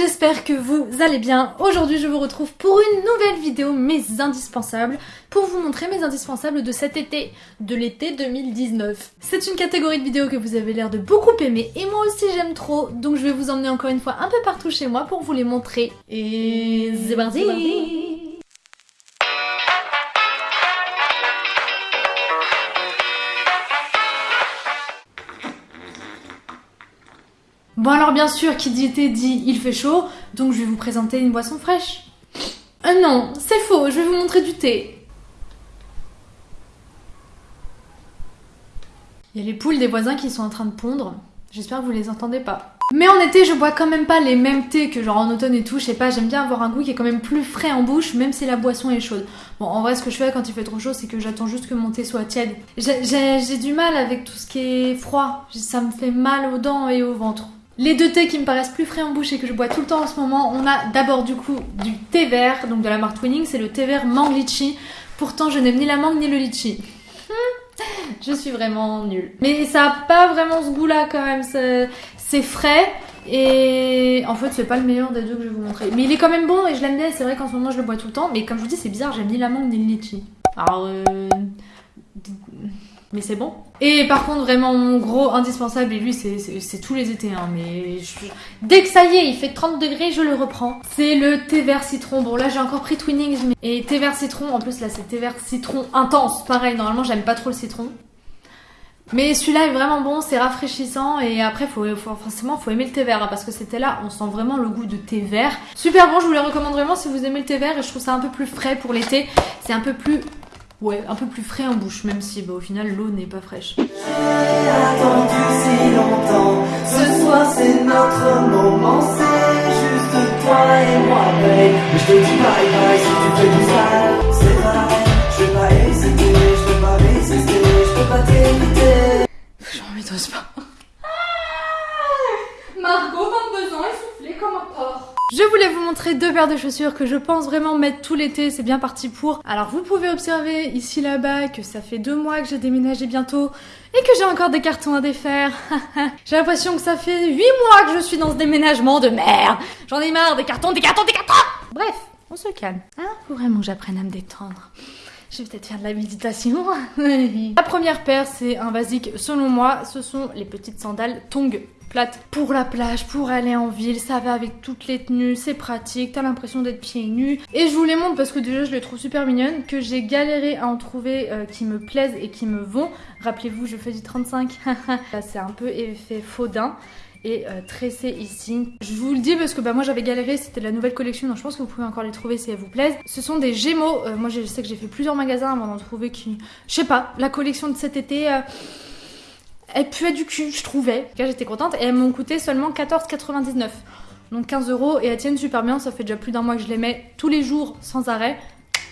j'espère que vous allez bien. Aujourd'hui je vous retrouve pour une nouvelle vidéo, mes indispensables, pour vous montrer mes indispensables de cet été, de l'été 2019. C'est une catégorie de vidéos que vous avez l'air de beaucoup aimer et moi aussi j'aime trop, donc je vais vous emmener encore une fois un peu partout chez moi pour vous les montrer. Et c'est parti Bon alors bien sûr, qui dit été dit il fait chaud, donc je vais vous présenter une boisson fraîche. Euh non, c'est faux, je vais vous montrer du thé. Il y a les poules des voisins qui sont en train de pondre. J'espère que vous les entendez pas. Mais en été, je bois quand même pas les mêmes thés que genre en automne et tout. Je sais pas, j'aime bien avoir un goût qui est quand même plus frais en bouche, même si la boisson est chaude. Bon, en vrai, ce que je fais quand il fait trop chaud, c'est que j'attends juste que mon thé soit tiède. J'ai du mal avec tout ce qui est froid. Ça me fait mal aux dents et au ventre. Les deux thés qui me paraissent plus frais en bouche et que je bois tout le temps en ce moment, on a d'abord du coup du thé vert, donc de la marque Twinning, c'est le thé vert mangue litchi. Pourtant, je n'aime ni la mangue ni le litchi. je suis vraiment nulle. Mais ça a pas vraiment ce goût-là quand même, c'est frais. Et en fait, c'est pas le meilleur des deux que je vais vous montrer. Mais il est quand même bon et je l'aime bien. C'est vrai qu'en ce moment, je le bois tout le temps. Mais comme je vous dis, c'est bizarre, j'aime ni la mangue ni le litchi. Alors, euh mais c'est bon. Et par contre, vraiment, mon gros indispensable, et lui, c'est tous les étés, hein, mais dès que ça y est, il fait 30 degrés, je le reprends. C'est le thé vert citron. Bon, là, j'ai encore pris Twinings, mais... et thé vert citron, en plus, là, c'est thé vert citron intense. Pareil, normalement, j'aime pas trop le citron. Mais celui-là est vraiment bon, c'est rafraîchissant et après faut, faut, forcément faut aimer le thé vert hein, parce que c'était là, on sent vraiment le goût de thé vert. Super bon, je vous le recommande vraiment si vous aimez le thé vert et je trouve ça un peu plus frais pour l'été. C'est un peu plus Ouais, un peu plus frais en bouche, même si bah, au final l'eau n'est pas fraîche. Je voulais vous montrer deux paires de chaussures que je pense vraiment mettre tout l'été, c'est bien parti pour. Alors vous pouvez observer ici là-bas que ça fait deux mois que j'ai déménagé bientôt et que j'ai encore des cartons à défaire. j'ai l'impression que ça fait huit mois que je suis dans ce déménagement de merde. J'en ai marre des cartons, des cartons, des cartons Bref, on se calme. Hein Faut vraiment que j'apprenne à me détendre. Je vais peut-être faire de la méditation. la première paire, c'est un basique selon moi. Ce sont les petites sandales Tong plate pour la plage, pour aller en ville, ça va avec toutes les tenues, c'est pratique, t'as l'impression d'être pieds nus. Et je vous les montre parce que déjà je les trouve super mignonnes, que j'ai galéré à en trouver euh, qui me plaisent et qui me vont. Rappelez-vous, je fais du 35. Là c'est un peu effet faudin et euh, tressé ici. Je vous le dis parce que bah, moi j'avais galéré, c'était la nouvelle collection, donc je pense que vous pouvez encore les trouver si elles vous plaisent. Ce sont des Gémeaux, euh, moi je sais que j'ai fait plusieurs magasins avant d'en trouver qui... Je sais pas, la collection de cet été elle puait du cul, je trouvais. J'étais contente et elles m'ont coûté seulement 14,99. Donc 15 euros et elles tiennent super bien, ça fait déjà plus d'un mois que je les mets tous les jours sans arrêt.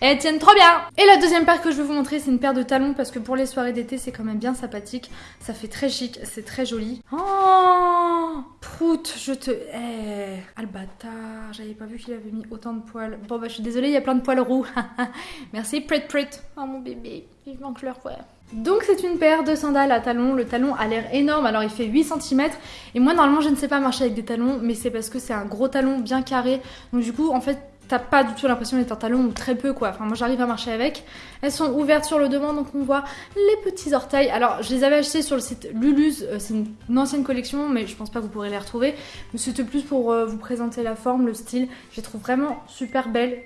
Elles tiennent trop bien Et la deuxième paire que je vais vous montrer, c'est une paire de talons parce que pour les soirées d'été, c'est quand même bien sympathique. Ça fait très chic, c'est très joli. Oh Prout, je te... Eh Ah le bâtard, j'avais pas vu qu'il avait mis autant de poils. Bon bah je suis désolée, il y a plein de poils roux. Merci Prit Prit. Oh mon bébé, vivement que je le donc c'est une paire de sandales à talons, le talon a l'air énorme, alors il fait 8 cm et moi normalement je ne sais pas marcher avec des talons mais c'est parce que c'est un gros talon bien carré donc du coup en fait t'as pas du tout l'impression d'être un talon ou très peu quoi, enfin moi j'arrive à marcher avec. Elles sont ouvertes sur le devant donc on voit les petits orteils. Alors je les avais achetées sur le site Lulus, euh, c'est une ancienne collection mais je pense pas que vous pourrez les retrouver. Mais c'était plus pour euh, vous présenter la forme, le style, je les trouve vraiment super belles.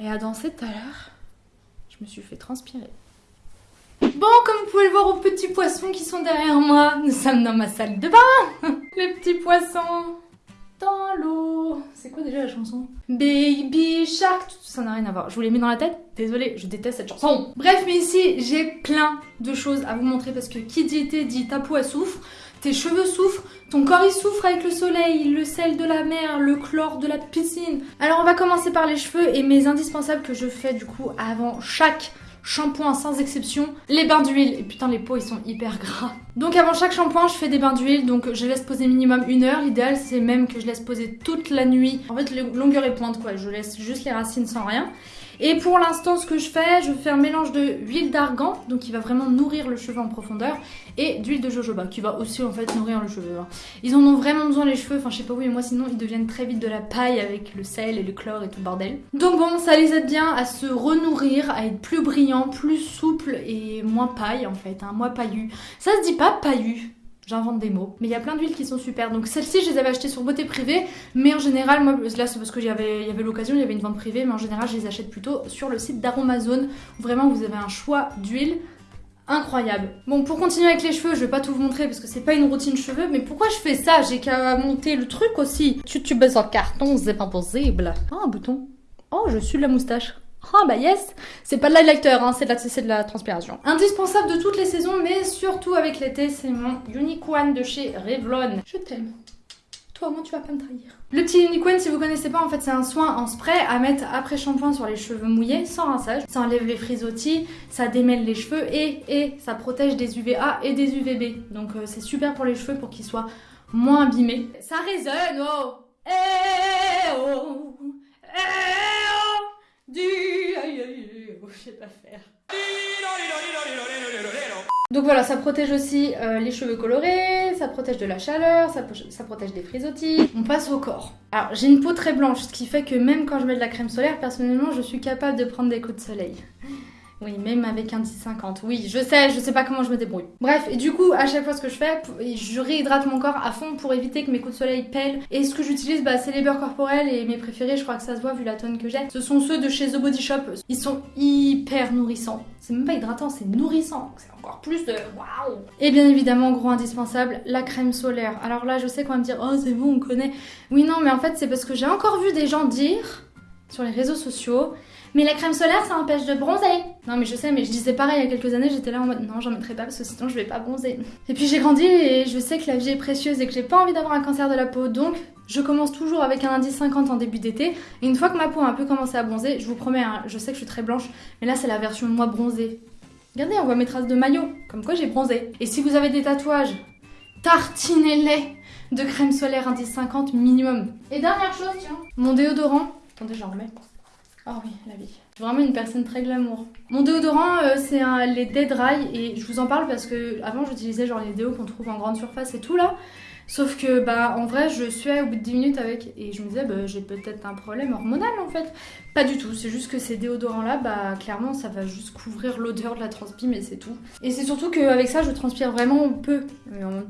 Et à danser tout à l'heure, je me suis fait transpirer. Bon, comme vous pouvez le voir aux petits poissons qui sont derrière moi, nous sommes dans ma salle de bain Les petits poissons C'est quoi déjà la chanson Baby Shark ça n'a rien à voir. Je vous l'ai mis dans la tête Désolée, je déteste cette chanson. Bref, mais ici, j'ai plein de choses à vous montrer parce que qui dit été dit ta peau elle souffre, tes cheveux souffrent, ton corps il souffre avec le soleil, le sel de la mer, le chlore de la piscine. Alors on va commencer par les cheveux et mes indispensables que je fais du coup avant chaque shampoing sans exception, les bains d'huile. Et putain, les peaux ils sont hyper gras. Donc avant chaque shampoing, je fais des bains d'huile. Donc je laisse poser minimum une heure. L'idéal, c'est même que je laisse poser toute la nuit. En fait, longueur et pointe quoi. Je laisse juste les racines sans rien. Et pour l'instant, ce que je fais, je fais un mélange de huile d'argan, donc qui va vraiment nourrir le cheveu en profondeur, et d'huile de jojoba, qui va aussi en fait nourrir le cheveu. hein. Ils en ont vraiment besoin les cheveux, enfin je sais pas vous, mais moi sinon ils deviennent très vite de la paille avec le sel et le chlore et tout le bordel. Donc bon, ça les aide bien à se renourrir, à être plus brillants, plus souples et moins paille en fait, hein, moins paillu. Ça se dit pas paillu. J'invente des mots. Mais il y a plein d'huiles qui sont super. Donc celles-ci, je les avais achetées sur Beauté Privée. Mais en général, moi, là c'est parce qu'il y avait, il y avait l'occasion, il y avait une vente privée. Mais en général, je les achète plutôt sur le site d'Aromazone. Où vraiment, vous avez un choix d'huile incroyable. Bon, pour continuer avec les cheveux, je vais pas tout vous montrer parce que c'est pas une routine cheveux. Mais pourquoi je fais ça? J'ai qu'à monter le truc aussi. Tu tu baisses en carton, c'est pas possible. Oh, un bouton. Oh, je suis de la moustache. Ah bah yes C'est pas de l'highlighter, hein, c'est de, la- la transpiration. Indispensable de toutes les saisons, mais surtout avec l'été, c'est mon Unique One de chez Revlon. Je t'aime. Toi, moi, tu vas pas me trahir. Le petit Unique One, si vous connaissez pas, en fait, c'est un soin en spray à mettre après shampoing sur les cheveux mouillés, sans rinçage. Ça enlève les frisottis, ça démêle les cheveux et, et ça protège des UVA et des UVB. Donc euh, c'est super pour les cheveux pour qu'ils soient moins abîmés. Ça résonne, oh Eh oh Eh oh oh. Donc voilà, ça protège aussi euh, les cheveux colorés, ça protège de la chaleur, ça, ça protège des frisottis. On passe au corps. Alors j'ai une peau très blanche, ce qui fait que même quand je mets de la crème solaire, personnellement, je suis capable de prendre des coups de soleil. Oui, même avec un 10-50. Oui, je sais, je sais pas comment je me débrouille. Bref, et du coup, à chaque fois, ce que je fais, je réhydrate mon corps à fond pour éviter que mes coups de soleil pèlent. Et ce que j'utilise, bah, c'est les beurres corporels et mes préférés, je crois que ça se voit vu la tonne que j'ai. Ce sont ceux de chez The Body Shop. Ils sont hyper nourrissants. C'est même pas hydratant, c'est nourrissant. C'est encore plus de waouh. Et bien évidemment, gros indispensable, la crème solaire. Alors là, je sais qu'on va me dire, oh, c'est bon, on connaît. Oui, non, mais en fait, c'est parce que j'ai encore vu des gens dire sur les réseaux sociaux mais la crème solaire, ça empêche de bronzer. Non, mais je sais, mais je disais pareil il y a quelques années, j'étais là en mode non, j'en mettrai pas parce que sinon je vais pas bronzer. Et puis j'ai grandi et je sais que la vie est précieuse et que j'ai pas envie d'avoir un cancer de la peau, donc je commence toujours avec un indice 50 en début d'été. Et une fois que ma peau a un peu commencé à bronzer, je vous promets, hein, je sais que je suis très blanche, mais là c'est la version moi bronzée. Regardez, on voit mes traces de maillot, comme quoi j'ai bronzé. Et si vous avez des tatouages, tartinez-les de crème solaire indice 50 minimum. Et dernière chose, tiens, mon déodorant. Attendez, j'en remets. Oh oui, la vie. Je suis vraiment une personne très glamour. Mon déodorant, euh, c'est les Dead Dry et je vous en parle parce que avant j'utilisais genre les déos qu'on trouve en grande surface et tout là. Sauf que bah en vrai je suais au bout de 10 minutes avec et je me disais bah j'ai peut-être un problème hormonal en fait. Pas du tout, c'est juste que ces déodorants là bah clairement ça va juste couvrir l'odeur de la transpi mais c'est tout. Et c'est surtout qu'avec ça je transpire vraiment peu. Mais en-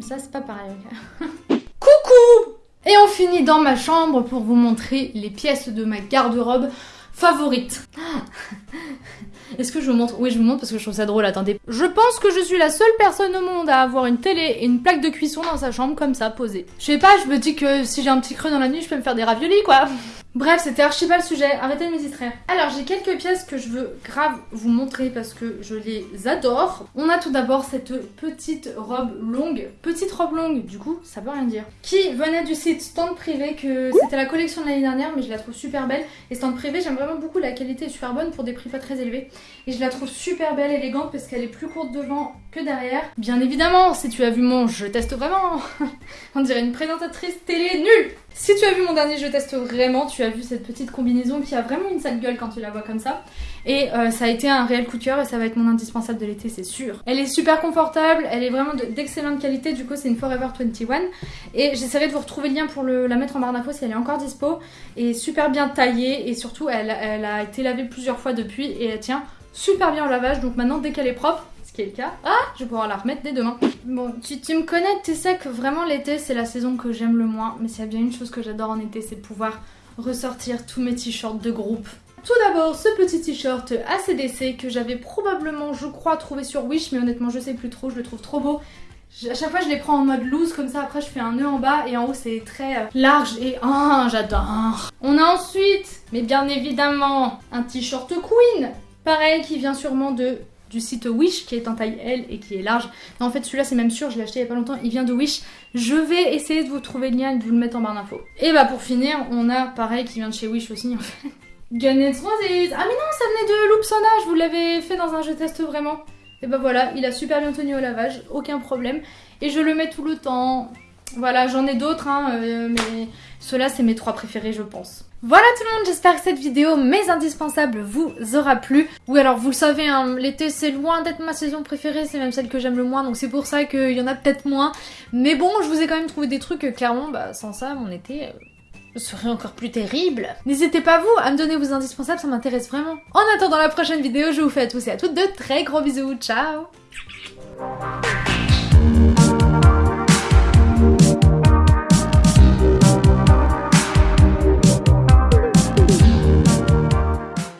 Ça c'est pas pareil. Coucou Et on finit dans ma chambre pour vous montrer les pièces de ma garde-robe favorite. Est-ce que je vous montre? Oui, je vous montre parce que je trouve ça drôle. Attendez. Je pense que je suis la seule personne au monde à avoir une télé et une plaque de cuisson dans sa chambre comme ça, posée. Je sais pas, je me dis que si j'ai un petit creux dans la nuit, je peux me faire des raviolis, quoi. Bref, c'était archi pas le sujet. Arrêtez de me distraire. Alors, j'ai quelques pièces que je veux grave vous montrer parce que je les adore. On a tout d'abord cette petite robe longue. Petite robe longue, du coup, ça veut rien dire. Qui venait du site Stand Privé, que c'était la collection de l'année dernière, mais je la trouve super belle. Et Stand Privé, j'aime vraiment beaucoup. La qualité est super bonne pour des prix pas très élevés. Et je la trouve super belle, élégante, parce qu'elle est plus courte devant que derrière. Bien évidemment, si tu as vu mon Je teste vraiment, on dirait une présentatrice télé nulle. Si tu as vu mon dernier Je teste vraiment, tu as vu cette petite combinaison qui a vraiment une sale gueule quand tu la vois comme ça. Et euh, ça a été un réel coup de cœur et ça va être mon indispensable de l'été, c'est sûr. Elle est super confortable, elle est vraiment de- d'excellente qualité, du coup c'est une Forever 21. Et j'essaierai de vous retrouver le lien pour la mettre en barre d'infos si elle est encore dispo. Et super bien taillée et surtout elle, elle a été lavée plusieurs fois depuis et elle tient super bien au lavage. Donc maintenant dès qu'elle est propre, ce qui est le cas, ah, je vais pouvoir la remettre dès demain. Bon, tu, tu me connais, tu sais que vraiment l'été c'est la saison que j'aime le moins. Mais s'il y a bien une chose que j'adore en été, c'est pouvoir ressortir tous mes t-shirts de groupe. Tout d'abord, ce petit t-shirt ACDC que j'avais probablement, je crois, trouvé sur Wish, mais honnêtement, je sais plus trop, je le trouve trop beau. À chaque fois, je les prends en mode loose, comme ça, après, je fais un nœud en bas et en haut, c'est très euh, large et ah, j'adore. On a ensuite, mais bien évidemment, un t-shirt Queen, pareil, qui vient sûrement de du site Wish qui est en taille L et qui est large. En fait, celui-là, c'est même sûr, je l'ai acheté il y a pas longtemps, il vient de Wish. Je vais essayer de vous trouver le lien et de vous le mettre en barre d'infos. Et bah, pour finir, on a pareil qui vient de chez Wish aussi, en fait. Gunnets Roses Ah mais non, ça venait de Loopsona, je vous l'avais fait dans un jeu test vraiment. Et bah voilà, il a super bien tenu au lavage, aucun problème. Et je le mets tout le temps. Voilà, j'en ai d'autres, hein, euh, mais ceux-là, c'est mes trois préférés, je pense. Voilà tout le monde, j'espère que cette vidéo, mes indispensables, vous aura plu. Oui, alors vous le savez, hein, l'été c'est loin d'être ma saison préférée, c'est même celle que j'aime le moins, donc c'est pour ça qu'il y en a peut-être moins. Mais bon, je vous ai quand même trouvé des trucs, euh, clairement, bah sans ça, mon été... Euh, serait encore plus terrible. N'hésitez pas vous à me donner vos indispensables, ça m'intéresse vraiment. En attendant la prochaine vidéo, je vous fais à tous et à toutes de très gros bisous, ciao